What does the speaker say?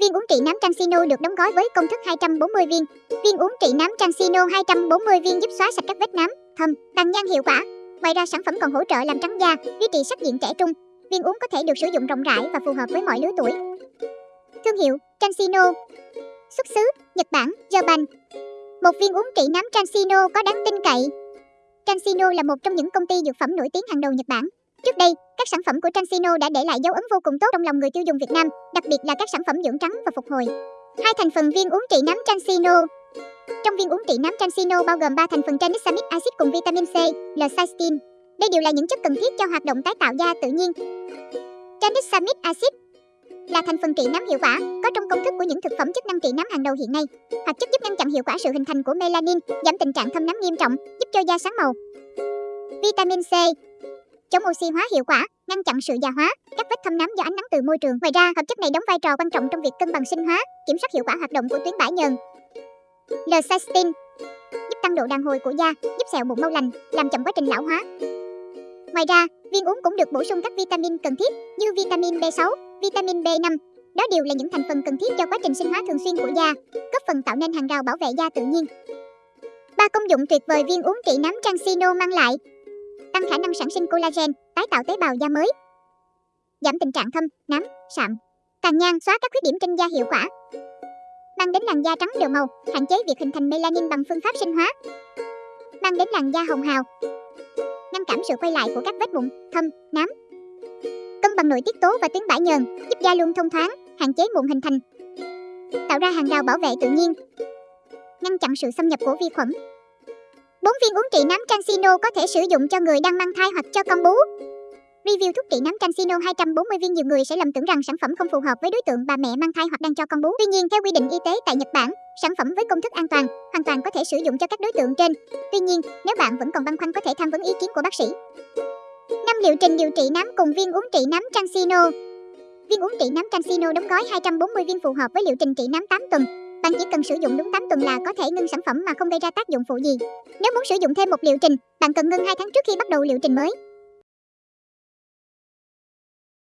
Viên uống trị nám Transino được đóng gói với công thức 240 viên. Viên uống trị nám Transino 240 viên giúp xóa sạch các vết nám, thâm, tăng nhan hiệu quả. Ngoài ra sản phẩm còn hỗ trợ làm trắng da, duy trì sắc diện trẻ trung. Viên uống có thể được sử dụng rộng rãi và phù hợp với mọi lứa tuổi. Thương hiệu Transino Xuất xứ Nhật Bản, Japan Một viên uống trị nám Transino có đáng tin cậy Transino là một trong những công ty dược phẩm nổi tiếng hàng đầu Nhật Bản. Trước đây, các sản phẩm của Transino đã để lại dấu ấn vô cùng tốt trong lòng người tiêu dùng Việt Nam, đặc biệt là các sản phẩm dưỡng trắng và phục hồi. Hai thành phần viên uống trị nám Transino Trong viên uống trị nám Transino bao gồm 3 thành phần tranexamic acid cùng vitamin C, L-cysteine. Đây đều là những chất cần thiết cho hoạt động tái tạo da tự nhiên. Tranexamic acid là thành phần trị nám hiệu quả, có trong công thức của những thực phẩm chức năng trị nám hàng đầu hiện nay. Hoạt chất giúp ngăn chặn hiệu quả sự hình thành của melanin, giảm tình trạng thâm nám nghiêm trọng, giúp cho da sáng màu. Vitamin C chống oxy hóa hiệu quả, ngăn chặn sự già hóa, các vết thâm nám do ánh nắng từ môi trường. Ngoài ra, hợp chất này đóng vai trò quan trọng trong việc cân bằng sinh hóa, kiểm soát hiệu quả hoạt động của tuyến bã nhờn. L-cysteine giúp tăng độ đàn hồi của da, giúp sẹo mụn mau lành, làm chậm quá trình lão hóa. Ngoài ra, viên uống cũng được bổ sung các vitamin cần thiết như vitamin B6, vitamin B5. Đó đều là những thành phần cần thiết cho quá trình sinh hóa thường xuyên của da, góp phần tạo nên hàng rào bảo vệ da tự nhiên. Ba công dụng tuyệt vời viên uống trị nám Transino mang lại tăng khả năng sản sinh collagen, tái tạo tế bào da mới, giảm tình trạng thâm, nám, sạm, tàn nhang, xóa các khuyết điểm trên da hiệu quả, mang đến làn da trắng đều màu, hạn chế việc hình thành melanin bằng phương pháp sinh hóa, mang đến làn da hồng hào, ngăn cản sự quay lại của các vết mụn, thâm, nám, cân bằng nội tiết tố và tuyến bã nhờn, giúp da luôn thông thoáng, hạn chế mụn hình thành, tạo ra hàng rào bảo vệ tự nhiên, ngăn chặn sự xâm nhập của vi khuẩn, 4 viên uống trị nám Transino có thể sử dụng cho người đang mang thai hoặc cho con bú. Review thuốc trị nám Transino 240 viên nhiều người sẽ lầm tưởng rằng sản phẩm không phù hợp với đối tượng bà mẹ mang thai hoặc đang cho con bú. Tuy nhiên, theo quy định y tế tại Nhật Bản, sản phẩm với công thức an toàn hoàn toàn có thể sử dụng cho các đối tượng trên. Tuy nhiên, nếu bạn vẫn còn băn khoăn có thể tham vấn ý kiến của bác sĩ. 5 liệu trình điều trị nám cùng viên uống trị nám Transino. Viên uống trị nám Transino đóng gói 240 viên phù hợp với liệu trình trị nám 8 tuần, bạn chỉ cần sử dụng đúng 8 tuần là có thể ngưng sản phẩm mà không gây ra tác dụng phụ gì. Nếu muốn sử dụng thêm một liệu trình, bạn cần ngưng 2 tháng trước khi bắt đầu liệu trình mới.